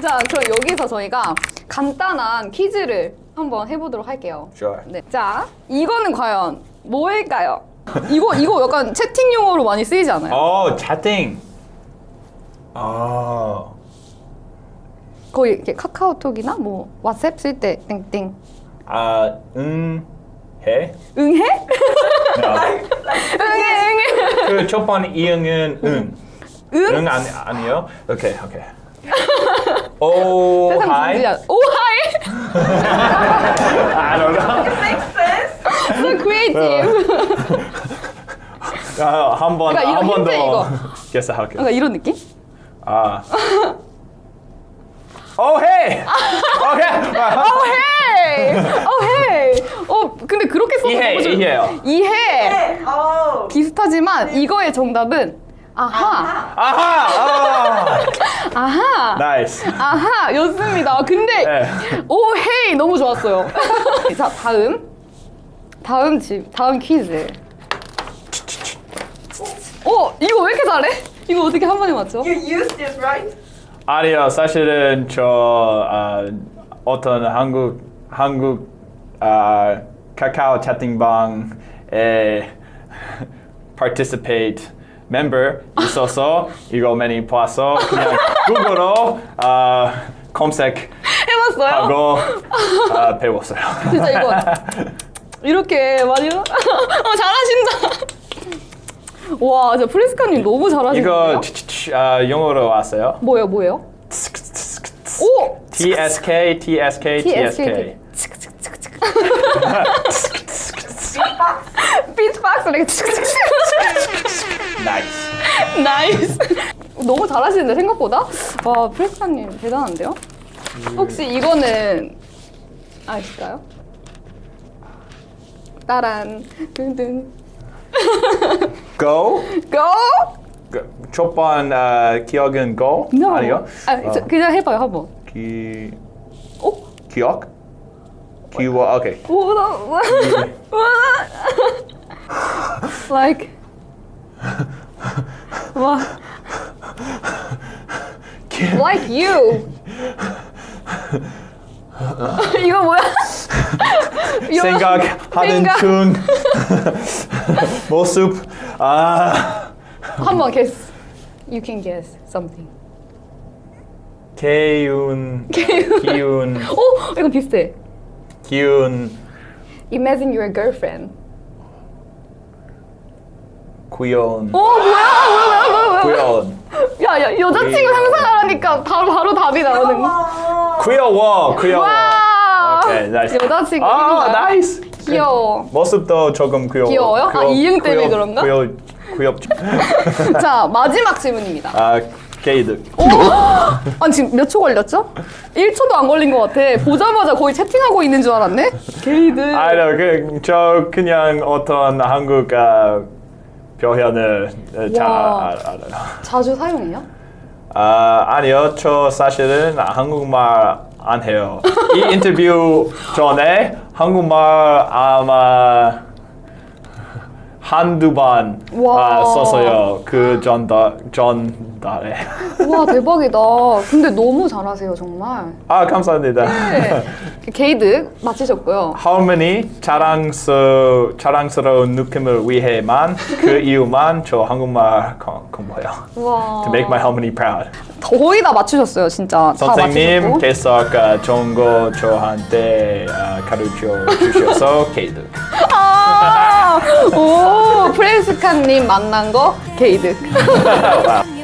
자, 그럼 여기서 저희가 간단한 퀴즈를 한번 해보도록 할게요. Sure. 네. 자, 이거는 과연 뭐일까요? 이거 이거 약간 채팅 용어로 많이 쓰이지 않아요? Oh, chatting. Oh. 거의 이렇게 카카오톡이나 뭐 왓츠앱 쓸 때 땡땡 아, 응, 해? 응해? 아, 응해 응해. 그 첫번 이응은 응. 응? 응 아니 아니요. 오케이 오케이. 오 세상 하이. 진지한. 오 하이. I don't know. Makes sense. So creative. 아, 한번 그러니까 한번 힌트 더 guess 할게요. 뭔가 이런 느낌? 아. 오 헤이. 오케이. 오 헤이. 오 헤이. 어 근데 그렇게 써서 이해, 너무 좋- 이해요. 이해. 네. Oh. 비슷하지만 이거의 정답은 아하. 아하. 아하. nice. 아하 였습니다. 근데 네. 오 hey 너무 좋았어요. 자 다음 다음 집 다음 퀴즈. 어 이거 왜 이렇게 잘해? 이거 어떻게 한 번에 맞춰? You used this, right? 아니요, 사실은 저 아, 어떤 한국 한국 아, 카카오 채팅방에 participate member 있어서 이거 많이 봐서 그냥 구글로 아, 검색하고 해봤어요? 아, 배웠어요. 진짜 이거 이렇게 많이 어 잘하신다. 와, 진짜 프리스카님 너무 잘하시는데요? 이거 아, 영어로 왔어요. 뭐예요, 뭐예요? 오! TSK, TSK, TSK. 비트박스 이렇게 nice. nice. 너무 잘하시는데 생각보다? 와, 프리스카님 대단한데요? 혹시 이거는 아실까요? 따란 든든 Go. 고! 그, 첫번 아, 기억은 go? No. 아니요. 아, 저, 그냥 해봐요 한번. 기 오? 기억? 기워 오케이. 오, 나, 와. like 와 like you 이거 뭐야? 이거- 생각하는 생각. 중 모습 아 한번 guess you can guess something 개운 기운 오 이거 비슷해 기운 imagine your girlfriend 구연 오 뭐야 뭐야 뭐야 뭐야 구연 야야 여자친구 상상하라니까 바로 바로 답이 나오는 거. 귀여워 귀여워 와 오케이 nice 여자친구 아. nice 귀여워 모습도 조금 귀여워 귀여워요? 아, 이응 때문에 그런가? 귀여 귀엽죠 자 마지막 질문입니다 아 개이득 오! 아니 지금 몇 초 걸렸죠? 1초도 안 걸린 것 같아 보자마자 거의 채팅하고 있는 줄 알았네? 개이득 아니요 그 저 그냥 어떤 한국 아, 표현을 잘 와. 알- 알아요 자주 사용해요? 아 아니요 저 사실은 한국말 안 해요 이 인터뷰 전에 한국말 아마 한두 번 와. 아, 썼어요. 그 전달 전달에. 와 대박이다. 근데 너무 잘하세요 정말. 아 감사합니다. 네. 게이드 마치셨고요. 할머니 자랑스 자랑스러운 느낌을 위해만 그 이유만 저 한국말 공- 공부해요. 와. To make my 할머니 proud. 거의 다 맞추셨어요 진짜. 선생님께서 아까 좋은 거 저한테 아, 가르쳐 주셔서 개이득 프리스카님 만난 거 wow.